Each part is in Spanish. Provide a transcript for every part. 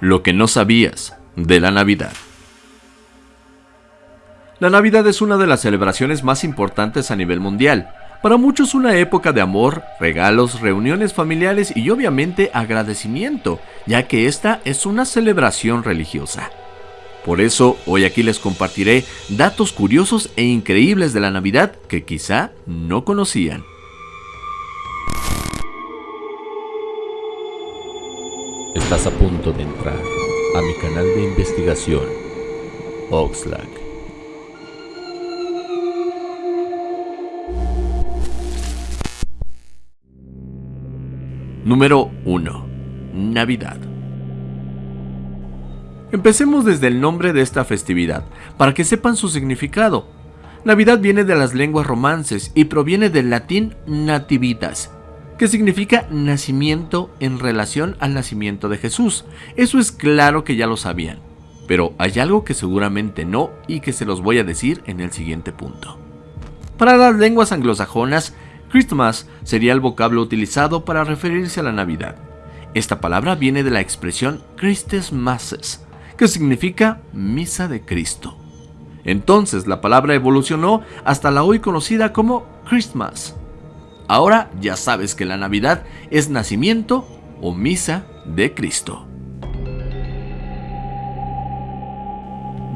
Lo que no sabías de la Navidad. La Navidad es una de las celebraciones más importantes a nivel mundial. Para muchos una época de amor, regalos, reuniones familiares y obviamente agradecimiento, ya que esta es una celebración religiosa. Por eso hoy aquí les compartiré datos curiosos e increíbles de la Navidad que quizá no conocían. Estás a punto de entrar a mi canal de investigación, Oxlack. Número 1. Navidad. Empecemos desde el nombre de esta festividad, para que sepan su significado. Navidad viene de las lenguas romances y proviene del latín nativitas, que significa nacimiento en relación al nacimiento de Jesús. Eso es claro que ya lo sabían, pero hay algo que seguramente no y que se los voy a decir en el siguiente punto. Para las lenguas anglosajonas, Christmas sería el vocablo utilizado para referirse a la Navidad. Esta palabra viene de la expresión Christes Masses, que significa misa de Cristo. Entonces la palabra evolucionó hasta la hoy conocida como Christmas, Ahora ya sabes que la Navidad es nacimiento o misa de Cristo.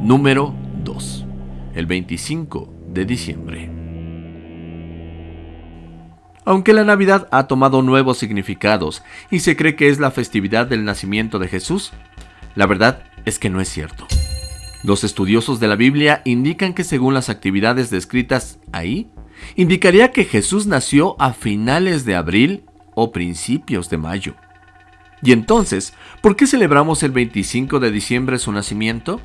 Número 2. El 25 de diciembre. Aunque la Navidad ha tomado nuevos significados y se cree que es la festividad del nacimiento de Jesús, la verdad es que no es cierto. Los estudiosos de la Biblia indican que según las actividades descritas ahí, indicaría que Jesús nació a finales de abril o principios de mayo. Y entonces, ¿por qué celebramos el 25 de diciembre su nacimiento?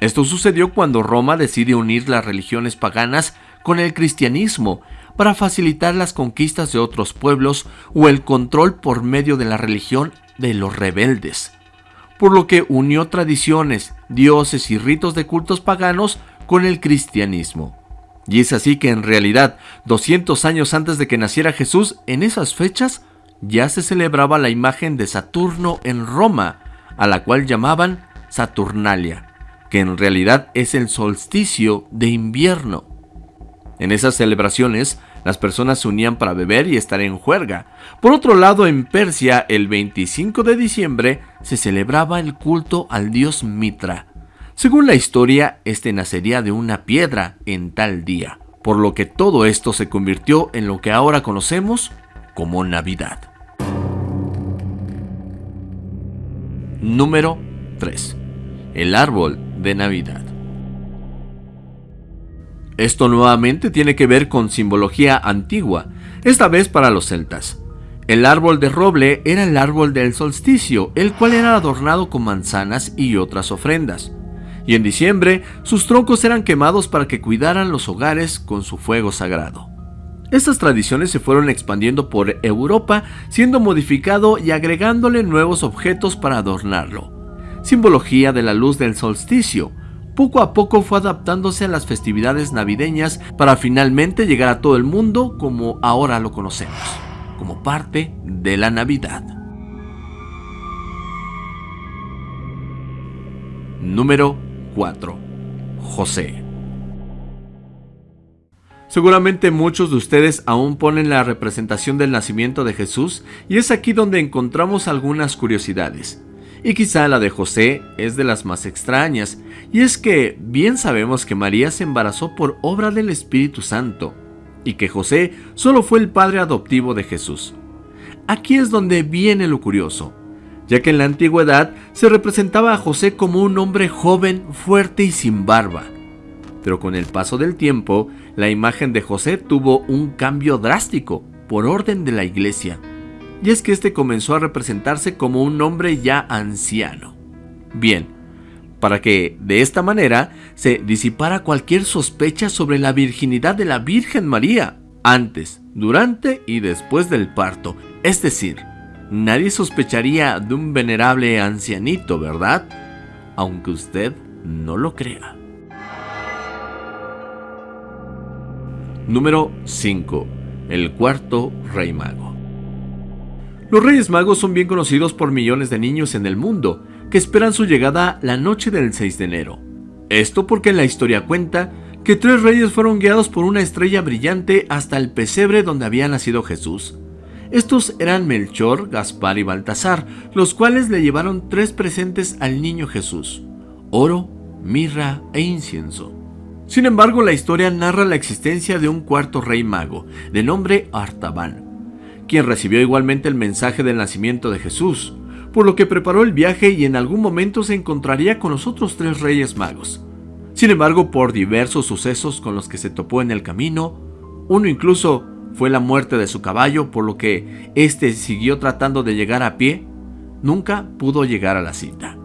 Esto sucedió cuando Roma decide unir las religiones paganas con el cristianismo para facilitar las conquistas de otros pueblos o el control por medio de la religión de los rebeldes, por lo que unió tradiciones, dioses y ritos de cultos paganos con el cristianismo. Y es así que en realidad, 200 años antes de que naciera Jesús, en esas fechas ya se celebraba la imagen de Saturno en Roma, a la cual llamaban Saturnalia, que en realidad es el solsticio de invierno. En esas celebraciones, las personas se unían para beber y estar en juerga. Por otro lado, en Persia, el 25 de diciembre, se celebraba el culto al dios Mitra, según la historia, este nacería de una piedra en tal día, por lo que todo esto se convirtió en lo que ahora conocemos como Navidad. Número 3. El árbol de Navidad. Esto nuevamente tiene que ver con simbología antigua, esta vez para los celtas. El árbol de roble era el árbol del solsticio, el cual era adornado con manzanas y otras ofrendas y en diciembre sus troncos eran quemados para que cuidaran los hogares con su fuego sagrado. Estas tradiciones se fueron expandiendo por Europa, siendo modificado y agregándole nuevos objetos para adornarlo. Simbología de la luz del solsticio, poco a poco fue adaptándose a las festividades navideñas para finalmente llegar a todo el mundo como ahora lo conocemos, como parte de la Navidad. Número 4. José. Seguramente muchos de ustedes aún ponen la representación del nacimiento de Jesús y es aquí donde encontramos algunas curiosidades. Y quizá la de José es de las más extrañas, y es que bien sabemos que María se embarazó por obra del Espíritu Santo, y que José solo fue el padre adoptivo de Jesús. Aquí es donde viene lo curioso ya que en la antigüedad se representaba a José como un hombre joven, fuerte y sin barba. Pero con el paso del tiempo, la imagen de José tuvo un cambio drástico por orden de la iglesia, y es que este comenzó a representarse como un hombre ya anciano. Bien, para que de esta manera se disipara cualquier sospecha sobre la virginidad de la Virgen María, antes, durante y después del parto, es decir, Nadie sospecharía de un venerable ancianito, ¿verdad? Aunque usted no lo crea. Número 5. El cuarto rey mago. Los reyes magos son bien conocidos por millones de niños en el mundo, que esperan su llegada la noche del 6 de enero. Esto porque la historia cuenta que tres reyes fueron guiados por una estrella brillante hasta el pesebre donde había nacido Jesús. Estos eran Melchor, Gaspar y Baltasar, los cuales le llevaron tres presentes al niño Jesús, oro, mirra e incienso. Sin embargo, la historia narra la existencia de un cuarto rey mago, de nombre Artaban, quien recibió igualmente el mensaje del nacimiento de Jesús, por lo que preparó el viaje y en algún momento se encontraría con los otros tres reyes magos. Sin embargo, por diversos sucesos con los que se topó en el camino, uno incluso fue la muerte de su caballo, por lo que éste siguió tratando de llegar a pie, nunca pudo llegar a la cita.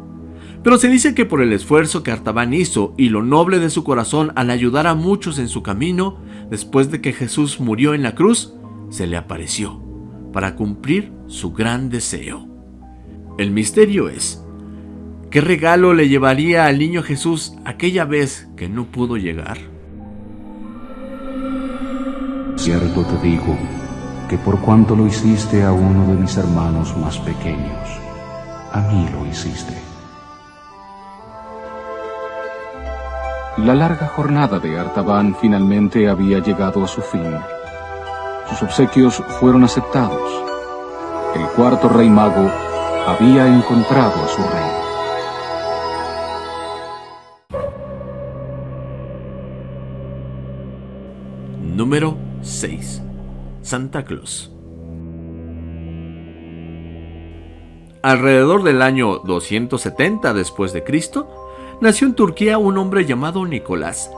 Pero se dice que por el esfuerzo que Artaban hizo y lo noble de su corazón al ayudar a muchos en su camino, después de que Jesús murió en la cruz, se le apareció para cumplir su gran deseo. El misterio es, ¿qué regalo le llevaría al niño Jesús aquella vez que no pudo llegar? Cierto te digo, que por cuanto lo hiciste a uno de mis hermanos más pequeños, a mí lo hiciste. La larga jornada de Artaban finalmente había llegado a su fin. Sus obsequios fueron aceptados. El cuarto rey mago había encontrado a su rey. Número 6. Santa Claus. Alrededor del año 270 después de Cristo, nació en Turquía un hombre llamado Nicolás,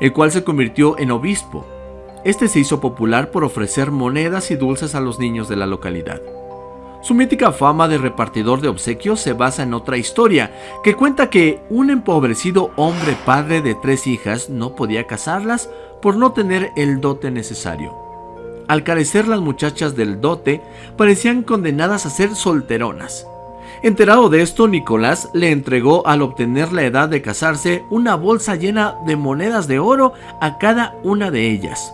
el cual se convirtió en obispo. Este se hizo popular por ofrecer monedas y dulces a los niños de la localidad. Su mítica fama de repartidor de obsequios se basa en otra historia, que cuenta que un empobrecido hombre padre de tres hijas no podía casarlas por no tener el dote necesario. Al carecer las muchachas del dote, parecían condenadas a ser solteronas. Enterado de esto, Nicolás le entregó al obtener la edad de casarse una bolsa llena de monedas de oro a cada una de ellas.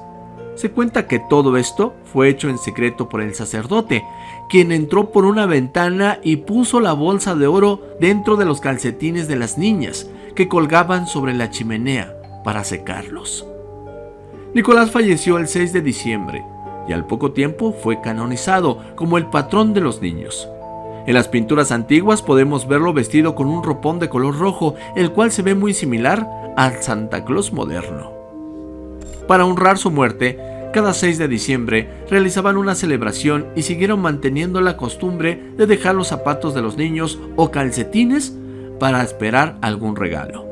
Se cuenta que todo esto fue hecho en secreto por el sacerdote, quien entró por una ventana y puso la bolsa de oro dentro de los calcetines de las niñas que colgaban sobre la chimenea para secarlos. Nicolás falleció el 6 de diciembre y al poco tiempo fue canonizado como el patrón de los niños. En las pinturas antiguas podemos verlo vestido con un ropón de color rojo, el cual se ve muy similar al Santa Claus moderno. Para honrar su muerte, cada 6 de diciembre realizaban una celebración y siguieron manteniendo la costumbre de dejar los zapatos de los niños o calcetines para esperar algún regalo.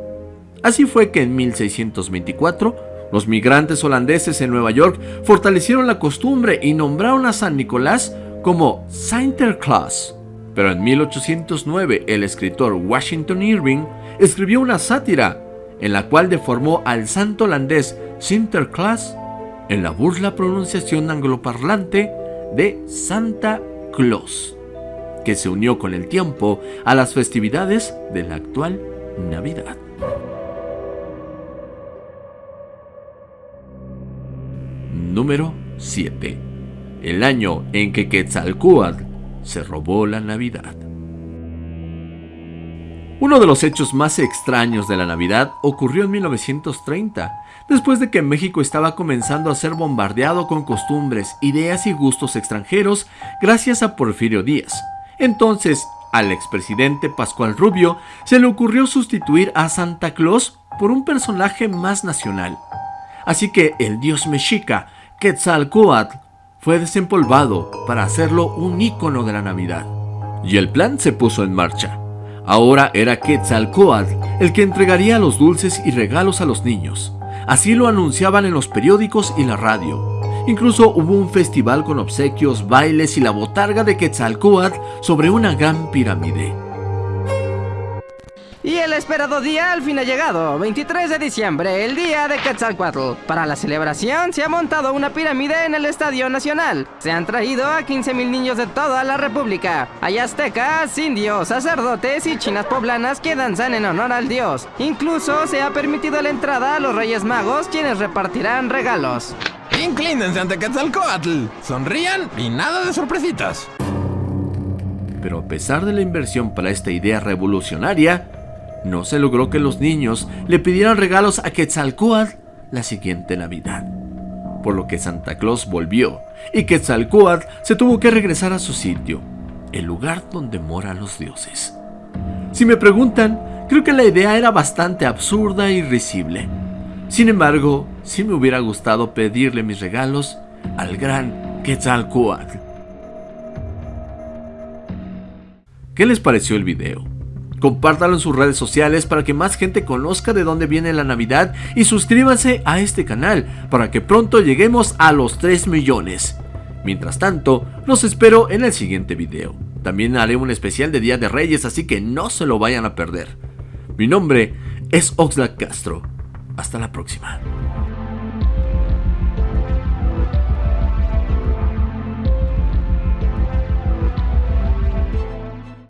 Así fue que en 1624, los migrantes holandeses en Nueva York fortalecieron la costumbre y nombraron a San Nicolás como Sinterklaas. Pero en 1809 el escritor Washington Irving escribió una sátira en la cual deformó al santo holandés Sinterklaas en la burla pronunciación angloparlante de Santa Claus, que se unió con el tiempo a las festividades de la actual Navidad. Número 7. El año en que Quetzalcoatl se robó la Navidad. Uno de los hechos más extraños de la Navidad ocurrió en 1930, después de que México estaba comenzando a ser bombardeado con costumbres, ideas y gustos extranjeros gracias a Porfirio Díaz. Entonces, al expresidente Pascual Rubio se le ocurrió sustituir a Santa Claus por un personaje más nacional. Así que el dios mexica, Quetzalcoatl, fue desempolvado para hacerlo un ícono de la Navidad. Y el plan se puso en marcha. Ahora era Quetzalcoatl el que entregaría los dulces y regalos a los niños. Así lo anunciaban en los periódicos y la radio. Incluso hubo un festival con obsequios, bailes y la botarga de Quetzalcoatl sobre una gran pirámide. Y el esperado día al fin ha llegado, 23 de diciembre, el día de Quetzalcoatl. Para la celebración se ha montado una pirámide en el Estadio Nacional. Se han traído a 15.000 niños de toda la República. Hay aztecas, indios, sacerdotes y chinas poblanas que danzan en honor al dios. Incluso se ha permitido la entrada a los Reyes Magos, quienes repartirán regalos. Inclínense ante Quetzalcoatl, sonrían y nada de sorpresitas. Pero a pesar de la inversión para esta idea revolucionaria, no se logró que los niños le pidieran regalos a Quetzalcóatl la siguiente Navidad. Por lo que Santa Claus volvió y Quetzalcóatl se tuvo que regresar a su sitio, el lugar donde moran los dioses. Si me preguntan, creo que la idea era bastante absurda y risible. Sin embargo, sí me hubiera gustado pedirle mis regalos al gran Quetzalcóatl. ¿Qué les pareció el video? Compártalo en sus redes sociales para que más gente conozca de dónde viene la Navidad y suscríbanse a este canal para que pronto lleguemos a los 3 millones. Mientras tanto, los espero en el siguiente video. También haré un especial de Día de Reyes, así que no se lo vayan a perder. Mi nombre es Oxlack Castro. Hasta la próxima.